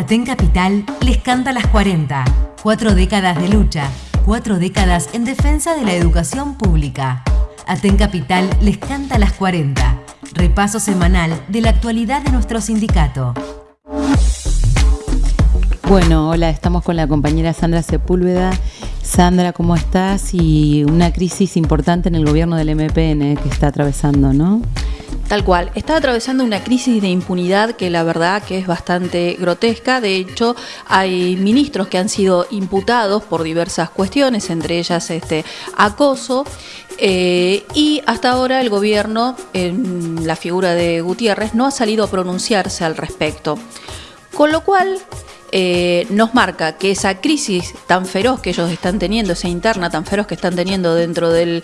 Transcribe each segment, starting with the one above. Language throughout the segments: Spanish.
Aten Capital les canta las 40. Cuatro décadas de lucha, cuatro décadas en defensa de la educación pública. Aten Capital les canta las 40. Repaso semanal de la actualidad de nuestro sindicato. Bueno, hola, estamos con la compañera Sandra Sepúlveda. Sandra, ¿cómo estás? Y una crisis importante en el gobierno del MPN que está atravesando, ¿no? Tal cual, está atravesando una crisis de impunidad que la verdad que es bastante grotesca. De hecho, hay ministros que han sido imputados por diversas cuestiones, entre ellas este acoso. Eh, y hasta ahora el gobierno, en la figura de Gutiérrez, no ha salido a pronunciarse al respecto. Con lo cual, eh, nos marca que esa crisis tan feroz que ellos están teniendo, esa interna tan feroz que están teniendo dentro del,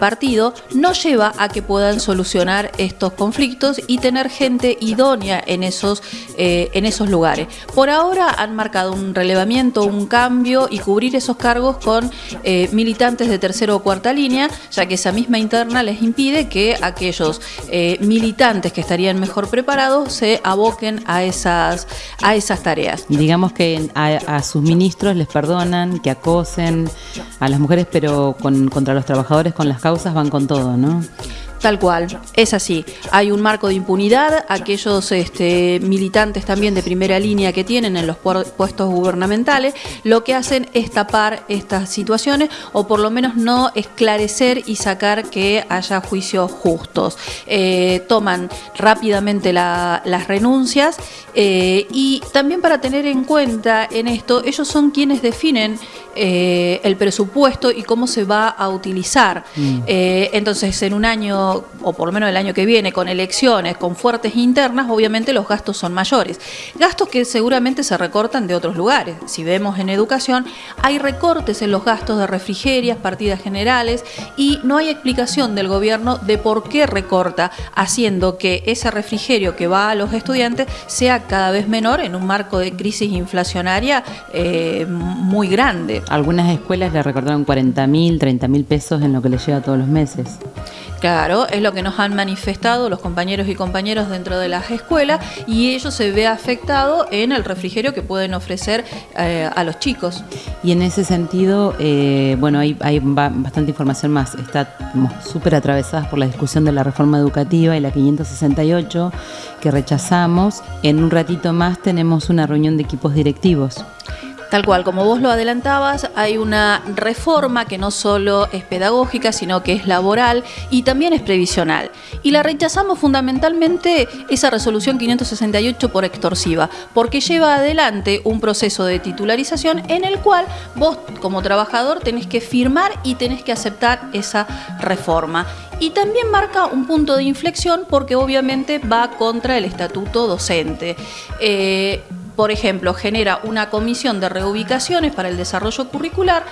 partido, no lleva a que puedan solucionar estos conflictos y tener gente idónea en esos, eh, en esos lugares. Por ahora han marcado un relevamiento, un cambio y cubrir esos cargos con eh, militantes de tercera o cuarta línea, ya que esa misma interna les impide que aquellos militantes que estarían mejor preparados se aboquen a esas, a esas tareas digamos que a, sus ministros les perdonan que acosen a las mujeres, pero contra los trabajadores con las causas van con todo, ¿no? Tal cual, es así. Hay un marco de impunidad, aquellos este, militantes también de primera línea que tienen en los puestos gubernamentales, lo que hacen es tapar estas situaciones o por lo menos no esclarecer y sacar que haya juicios justos. Eh, toman rápidamente las renuncias eh, y también para tener en cuenta en esto, ellos son quienes definen eh, el presupuesto y cómo se va a utilizar. Mm. entonces, en un año o por lo menos el año que viene, con elecciones, con fuertes internas, obviamente los gastos son mayores. Gastos que seguramente se recortan de otros lugares. Si vemos en educación, hay recortes en los gastos de refrigerias, partidas generales, y no hay explicación del gobierno de por qué recorta, haciendo que ese refrigerio que va a los estudiantes sea cada vez menor en un marco de crisis inflacionaria eh, muy grande. Algunas escuelas le recortaron 40 mil, 30 mil pesos en lo que les llega todos los meses. Claro, es lo que nos han manifestado los compañeros y compañeras dentro de las escuelas y ello se ve afectado en el refrigerio que pueden ofrecer eh, a los chicos. Y en ese sentido, eh, bueno, hay, hay, bastante información más. Estamos súper atravesadas por la discusión de la reforma educativa y la 568 que rechazamos. En un ratito más tenemos una reunión de equipos directivos. Tal cual, como vos lo adelantabas, hay una reforma que no solo es pedagógica, sino que es laboral y también es previsional. Y la rechazamos fundamentalmente esa resolución 568 por extorsiva, porque lleva adelante un proceso de titularización en el cual vos como trabajador tenés que firmar y tenés que aceptar esa reforma y también marca un punto de inflexión porque obviamente va contra el estatuto docente. Eh, por ejemplo, genera una comisión de reubicaciones para el desarrollo curricular,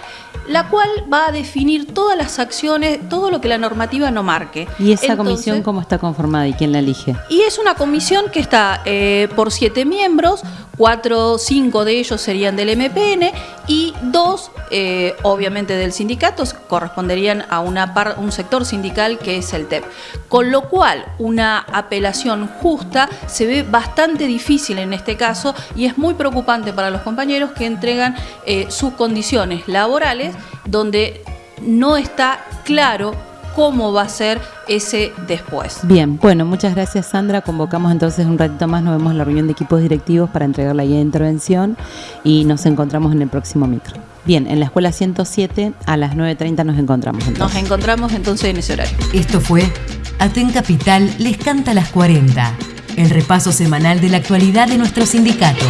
la cual va a definir todas las acciones, todo lo que la normativa no marque. ¿Y esa comisión cómo está conformada y quién la elige? Y es una comisión que está eh, por siete miembros, cuatro, cinco de ellos serían del MPN y dos, eh, obviamente, del sindicato, corresponderían a una un sector sindical que es el TEP. Con lo cual, una apelación justa se ve bastante difícil en este caso y es muy preocupante para los compañeros que entregan eh, sus condiciones laborales donde no está claro cómo va a ser ese después. Bien, bueno, muchas gracias Sandra. Convocamos entonces un ratito más, nos vemos en la reunión de equipos directivos para entregar la guía de intervención y nos encontramos en el próximo micro. Bien, en la escuela 107 a las 9.30 nos encontramos. Nos encontramos entonces en ese horario. Esto fue Aten Capital les canta las 40, el repaso semanal de la actualidad de nuestro sindicato.